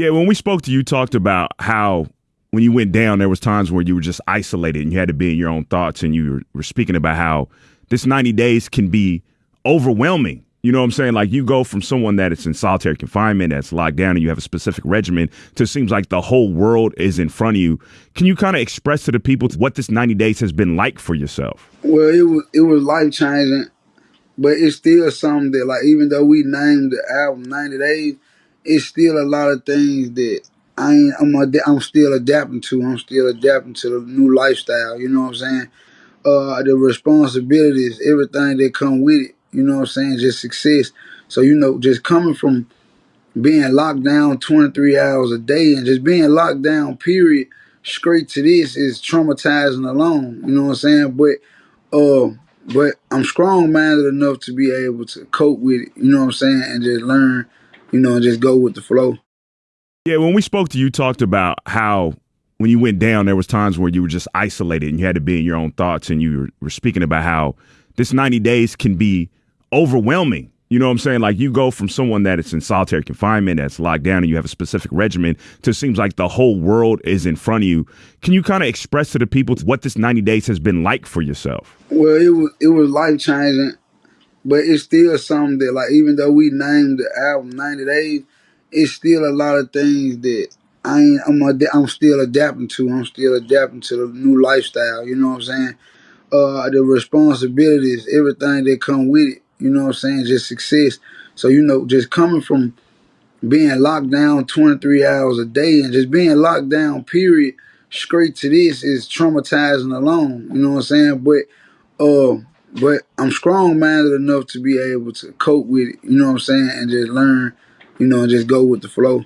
Yeah, when we spoke to you, talked about how when you went down, there was times where you were just isolated and you had to be in your own thoughts, and you were, speaking about how this 90 days can be overwhelming. You know what I'm saying? Like you go from someone that is in solitary confinement, that's locked down, and you have a specific regimen, to it seems like the whole world is in front of you. Can you kind of express to the people what this 90 days has been like for yourself? Well, it was it was life changing, but it's still something that like even though we named the album 90 Days, it's still a lot of things that I ain't, I'm ad- I'm still adapting to. I'm still adapting to the new lifestyle. You know what I'm saying? Uh, the responsibilities, everything that come with it. You know what I'm saying? Just success. So you know, just coming from being locked down 23 hours a day and just being locked down, period, straight to this is traumatizing alone. You know what I'm saying? But uh, but I'm strong minded enough to be able to cope with it. You know what I'm saying? And just learn. You know, and just go with the flow. Yeah, when we spoke to you, talked about how when you went down, there was times where you were just isolated and you had to be in your own thoughts, and you were, were speaking about how this 90 days can be overwhelming. You know what I'm saying? Like you go from someone that is in solitary confinement, that's locked down, and you have a specific regimen, to it seems like the whole world is in front of you. Can you kind of express to the people what this 90 days has been like for yourself? Well, it was it was life changing, but it's still something that like even though we named the album 90 Days, it's still a lot of things that I ain't, I'm ad- I'm still adapting to. I'm still adapting to the new lifestyle. You know what I'm saying? Uh, the responsibilities, everything that come with it. You know what I'm saying? Just success. So you know, just coming from being locked down 23 hours a day and just being locked down, period, straight to this is traumatizing alone. You know what I'm saying? But uh, but I'm strong minded enough to be able to cope with it. You know what I'm saying? And just learn. You know, and just go with the flow.